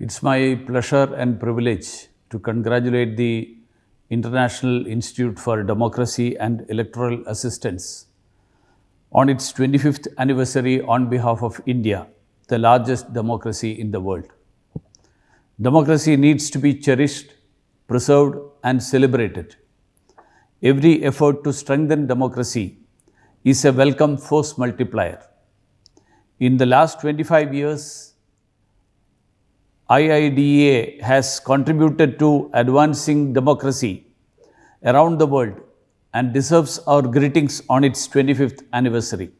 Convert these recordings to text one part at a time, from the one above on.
It's my pleasure and privilege to congratulate the International Institute for Democracy and Electoral Assistance on its 25th anniversary on behalf of India, the largest democracy in the world. Democracy needs to be cherished, preserved, and celebrated. Every effort to strengthen democracy is a welcome force multiplier. In the last 25 years, IIDA has contributed to advancing democracy around the world and deserves our greetings on its 25th anniversary.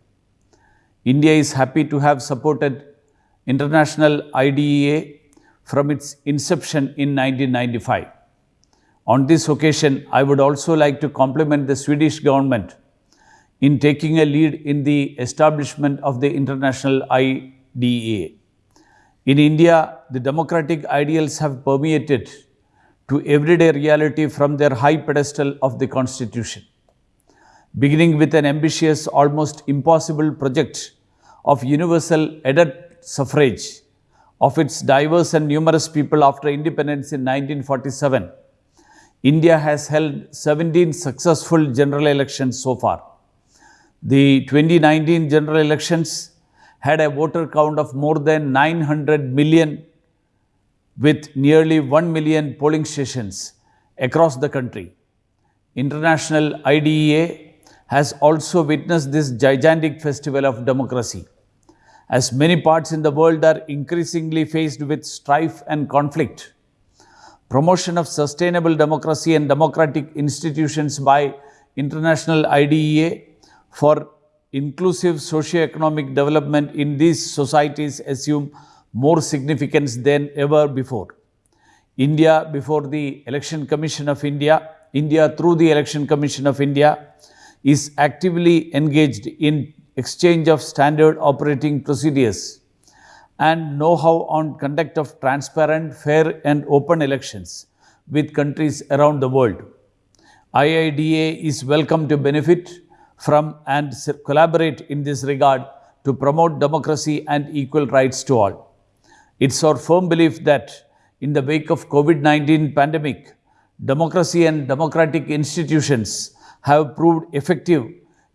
India is happy to have supported International IDEA from its inception in 1995. On this occasion, I would also like to compliment the Swedish government in taking a lead in the establishment of the International IDEA. In India, the democratic ideals have permeated to everyday reality from their high pedestal of the Constitution. Beginning with an ambitious, almost impossible project of universal adult suffrage of its diverse and numerous people after independence in 1947, India has held 17 successful general elections so far. The 2019 general elections had a voter count of more than 900 million with nearly 1 million polling stations across the country. International IDEA has also witnessed this gigantic festival of democracy. As many parts in the world are increasingly faced with strife and conflict, promotion of sustainable democracy and democratic institutions by International IDEA for inclusive socio-economic development in these societies assume more significance than ever before. India before the Election Commission of India, India through the Election Commission of India is actively engaged in exchange of standard operating procedures and know-how on conduct of transparent, fair and open elections with countries around the world. IIDA is welcome to benefit from and collaborate in this regard to promote democracy and equal rights to all. It's our firm belief that in the wake of COVID-19 pandemic, democracy and democratic institutions have proved effective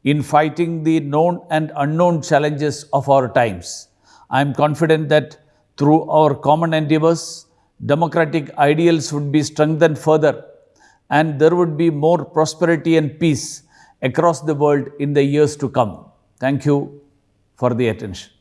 in fighting the known and unknown challenges of our times. I am confident that through our common endeavors, democratic ideals would be strengthened further and there would be more prosperity and peace across the world in the years to come. Thank you for the attention.